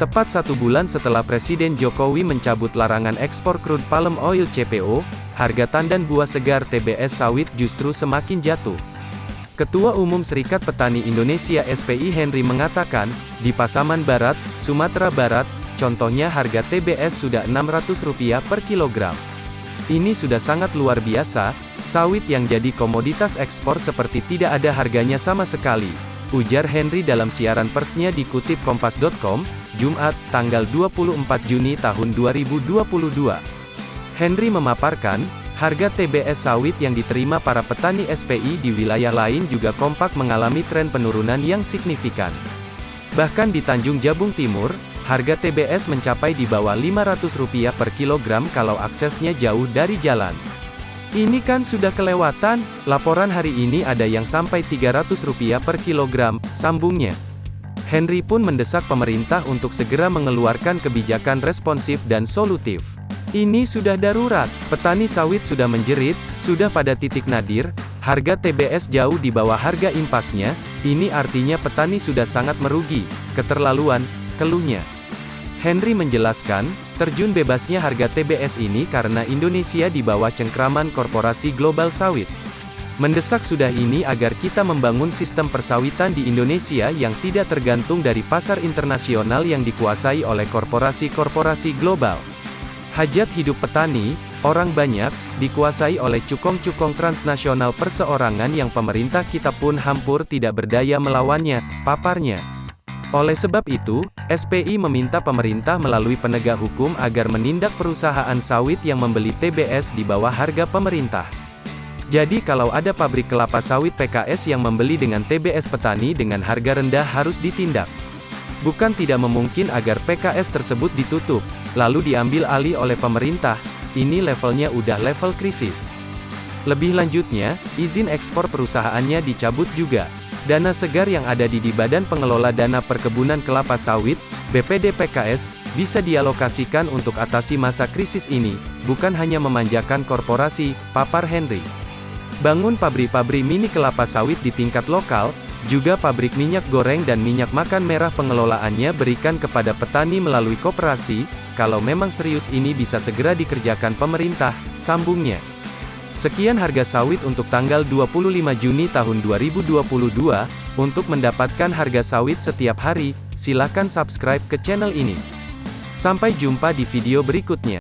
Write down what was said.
Tepat satu bulan setelah Presiden Jokowi mencabut larangan ekspor crude palm oil CPO, harga tandan buah segar TBS sawit justru semakin jatuh. Ketua Umum Serikat Petani Indonesia SPI Henry mengatakan, di Pasaman Barat, Sumatera Barat, contohnya harga TBS sudah Rp600 per kilogram. Ini sudah sangat luar biasa, sawit yang jadi komoditas ekspor seperti tidak ada harganya sama sekali. Ujar Henry dalam siaran persnya dikutip Kompas.com, Jumat, tanggal 24 Juni tahun 2022. Henry memaparkan, harga TBS sawit yang diterima para petani SPI di wilayah lain juga kompak mengalami tren penurunan yang signifikan. Bahkan di Tanjung Jabung Timur, harga TBS mencapai di bawah Rp500 per kilogram kalau aksesnya jauh dari jalan. Ini kan sudah kelewatan, laporan hari ini ada yang sampai Rp300 per kilogram, sambungnya. Henry pun mendesak pemerintah untuk segera mengeluarkan kebijakan responsif dan solutif. Ini sudah darurat, petani sawit sudah menjerit, sudah pada titik nadir, harga TBS jauh di bawah harga impasnya, ini artinya petani sudah sangat merugi, keterlaluan, keluhnya. Henry menjelaskan, terjun bebasnya harga TBS ini karena Indonesia di bawah cengkraman korporasi global sawit. Mendesak sudah ini agar kita membangun sistem persawitan di Indonesia yang tidak tergantung dari pasar internasional yang dikuasai oleh korporasi-korporasi global. Hajat hidup petani, orang banyak, dikuasai oleh cukong-cukong transnasional perseorangan yang pemerintah kita pun hampur tidak berdaya melawannya, paparnya. Oleh sebab itu, SPI meminta pemerintah melalui penegak hukum agar menindak perusahaan sawit yang membeli TBS di bawah harga pemerintah. Jadi kalau ada pabrik kelapa sawit PKS yang membeli dengan TBS petani dengan harga rendah harus ditindak. Bukan tidak memungkin agar PKS tersebut ditutup, lalu diambil alih oleh pemerintah, ini levelnya udah level krisis. Lebih lanjutnya, izin ekspor perusahaannya dicabut juga. Dana segar yang ada di di Badan Pengelola Dana Perkebunan Kelapa Sawit, BPD PKS, bisa dialokasikan untuk atasi masa krisis ini, bukan hanya memanjakan korporasi, papar Henry. Bangun pabrik-pabrik mini kelapa sawit di tingkat lokal, juga pabrik minyak goreng dan minyak makan merah pengelolaannya berikan kepada petani melalui koperasi, kalau memang serius ini bisa segera dikerjakan pemerintah, sambungnya. Sekian harga sawit untuk tanggal 25 Juni tahun 2022, untuk mendapatkan harga sawit setiap hari, silakan subscribe ke channel ini. Sampai jumpa di video berikutnya.